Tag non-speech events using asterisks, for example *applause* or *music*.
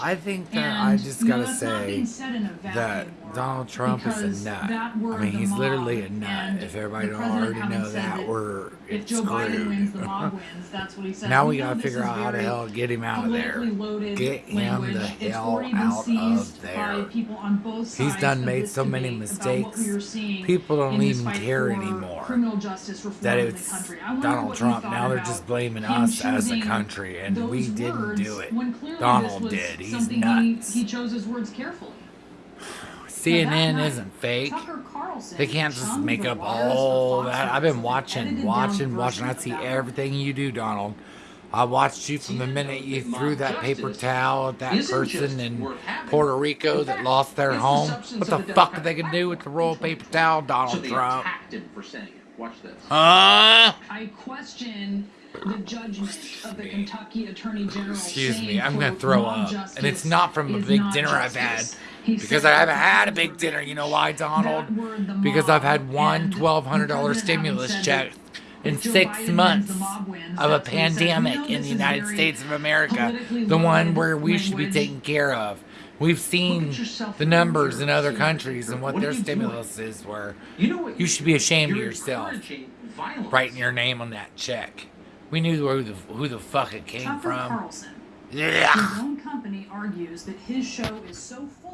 I think that And, I just gotta not say being said in a that Donald Trump is a nut. I mean, he's literally a nut. If everybody don't already know that, that we're If Joe Biden wins, the mob *laughs* wins. That's what he said. now We we gotta figure out how the hell to get him out of there. Get him the hell out of there. People on both sides He's done made so many mistakes. what we are seeing People don't even care anymore Criminal justice reform that it's country. Donald Trump. Now they're just blaming us as a country, and we didn't do it. Donald did. He's nuts. He, he chose his words carefully. *sighs* CNN isn't fake. They can't just make up all that. I've been watching, watching, watching. I see everything you do, Donald. I watched you from the minute you threw that paper towel at that person in Puerto Rico that lost their home. What the fuck are they gonna do with the royal paper towel, Donald Trump? attacked him for saying it. Watch this. Huh? I question the judgment of the Kentucky Attorney General. Excuse me, I'm gonna throw up. And it's not from a big dinner I've had. Justice." He Because I haven't had a big dinner. You know why, Donald? Because I've had one $1,200 stimulus check in six months the mob wins, of a that's what he said. We pandemic in the United States of America, the one where we should be taken care of. We've seen the numbers in other countries and what their you doing? stimulus is were. You know what? You should be ashamed of yourself. Writing your name on that check. We knew who the, who the fuck it came Tucker from. Carlson, Yeah. his own company argues that his show is so full.